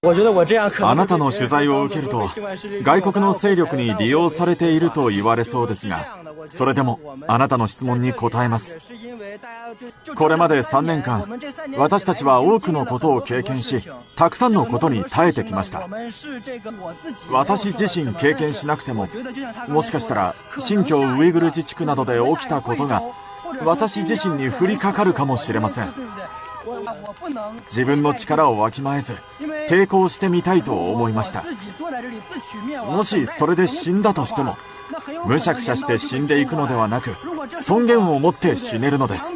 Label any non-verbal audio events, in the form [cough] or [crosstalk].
[laughs] あなたの取材を受けると外国の勢力に利用されていると言われそうですがそれでもあなたの質問に答えます。これまで3年間私たちは多くのことを経験したくさんのことに耐えてきました。私自身経験しなくてももしかしたら新疆ウイグル自治区などで起きたことが私自身に降りかかるかもしれません。自分の力をわきまえず抵抗してみたいと思いました。もしそれで死んだとしてもむしゃくしゃして死んでいくのではなく尊厳を持って死ねるのです。